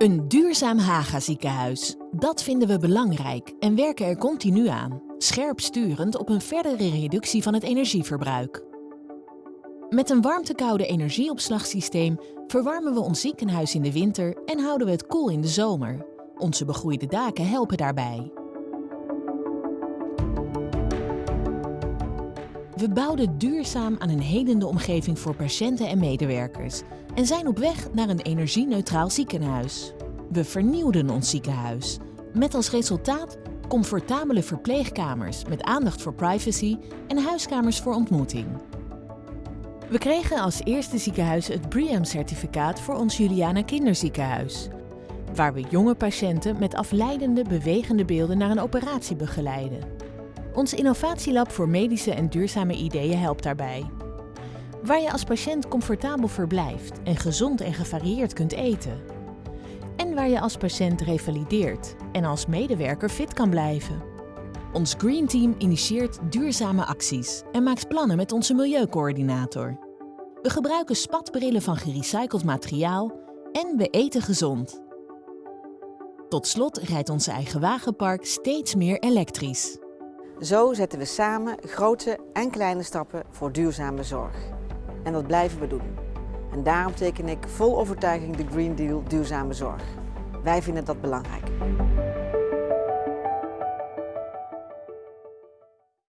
Een duurzaam Haga ziekenhuis. Dat vinden we belangrijk en werken er continu aan, scherp sturend op een verdere reductie van het energieverbruik. Met een warmtekoude energieopslagsysteem verwarmen we ons ziekenhuis in de winter en houden we het koel in de zomer. Onze begroeide daken helpen daarbij. We bouwden duurzaam aan een helende omgeving voor patiënten en medewerkers en zijn op weg naar een energie-neutraal ziekenhuis. We vernieuwden ons ziekenhuis, met als resultaat comfortabele verpleegkamers met aandacht voor privacy en huiskamers voor ontmoeting. We kregen als eerste ziekenhuis het BREEAM-certificaat voor ons Juliana Kinderziekenhuis, waar we jonge patiënten met afleidende, bewegende beelden naar een operatie begeleiden. Ons innovatielab voor medische en duurzame ideeën helpt daarbij. Waar je als patiënt comfortabel verblijft en gezond en gevarieerd kunt eten. Waar je als patiënt revalideert en als medewerker fit kan blijven. Ons Green Team initieert duurzame acties en maakt plannen met onze milieucoördinator. We gebruiken spatbrillen van gerecycled materiaal en we eten gezond. Tot slot rijdt onze eigen wagenpark steeds meer elektrisch. Zo zetten we samen grote en kleine stappen voor duurzame zorg. En dat blijven we doen. En daarom teken ik vol overtuiging de Green Deal Duurzame Zorg. Wij vinden dat belangrijk.